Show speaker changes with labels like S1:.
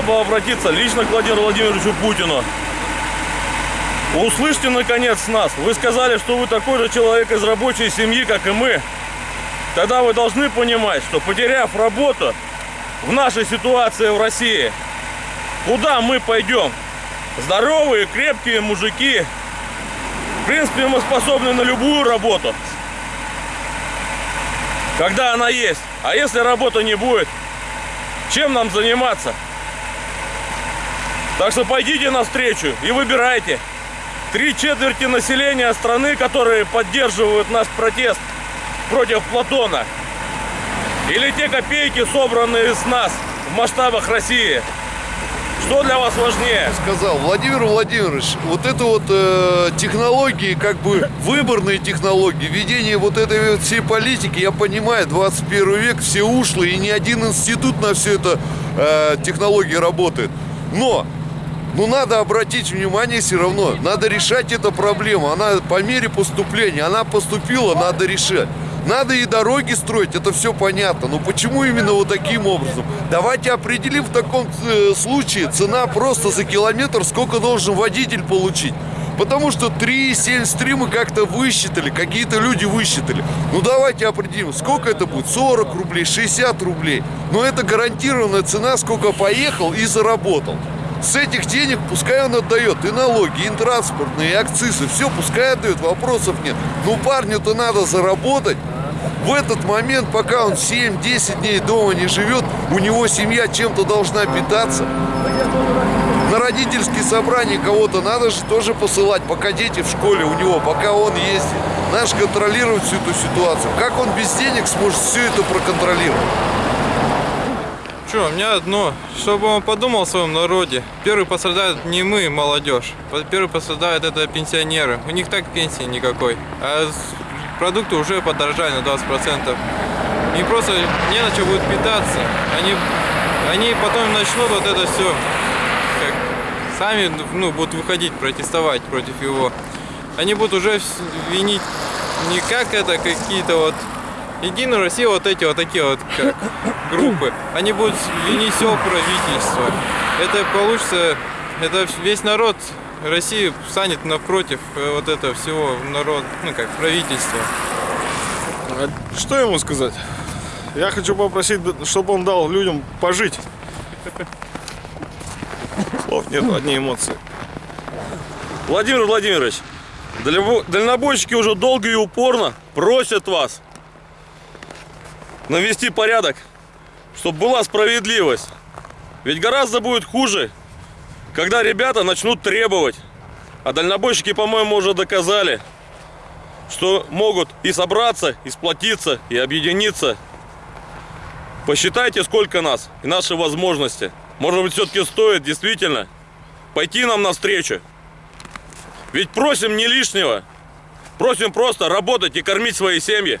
S1: хотел бы обратиться лично к Владимиру Владимировичу Путину. Услышьте наконец нас. Вы сказали, что вы такой же человек из рабочей семьи, как и мы. Тогда вы должны понимать, что потеряв работу в нашей ситуации в России, куда мы пойдем? Здоровые, крепкие мужики. В принципе, мы способны на любую работу. Когда она есть. А если работы не будет, чем нам заниматься? Так что пойдите навстречу и выбирайте. Три четверти населения страны, которые поддерживают наш протест против Платона. Или те копейки, собранные с нас в масштабах России. Что для вас важнее?
S2: сказал Владимир Владимирович, вот это вот э, технологии, как бы выборные технологии, ведение вот этой вот всей политики, я понимаю, 21 век, все ушлые, и ни один институт на все это э, технологии работает. Но, ну надо обратить внимание все равно, надо решать эту проблему, она по мере поступления, она поступила, надо решать. Надо и дороги строить, это все понятно. Но почему именно вот таким образом? Давайте определим в таком э, случае цена просто за километр, сколько должен водитель получить. Потому что 3,73 мы как-то высчитали, какие-то люди высчитали. Ну давайте определим, сколько это будет? 40 рублей, 60 рублей. Но это гарантированная цена, сколько поехал и заработал. С этих денег пускай он отдает и налоги, и транспортные, и акцизы. Все, пускай отдает, вопросов нет. Ну парню-то надо заработать. В этот момент, пока он 7-10 дней дома не живет, у него семья чем-то должна питаться. На родительские собрания кого-то надо же тоже посылать, пока дети в школе у него, пока он ездит. Надо же контролировать всю эту ситуацию. Как он без денег сможет все это проконтролировать?
S3: Что, у меня одно, чтобы он подумал о своем народе. Первый пострадают не мы, молодежь. Первый пострадают это пенсионеры. У них так пенсии никакой. А продукты уже подорожали на 20%. И просто не на что будет питаться. Они, они потом начнут вот это все как, сами ну, будут выходить, протестовать против его. Они будут уже винить не как это какие-то вот Единую Россию вот эти вот такие вот как группы, они будут винить все правительство. Это получится, это весь народ России станет напротив э, вот этого всего народ, ну как правительства.
S1: А что ему сказать? Я хочу попросить, чтобы он дал людям пожить. Слов нет, одни эмоции. Владимир Владимирович, дальнобойщики уже долго и упорно просят вас навести порядок, чтобы была справедливость. Ведь гораздо будет хуже, когда ребята начнут требовать. А дальнобойщики, по-моему, уже доказали, что могут и собраться, и сплотиться, и объединиться. Посчитайте, сколько нас и наши возможности. Может быть, все-таки стоит действительно пойти нам навстречу. Ведь просим не лишнего. Просим просто работать и кормить свои семьи.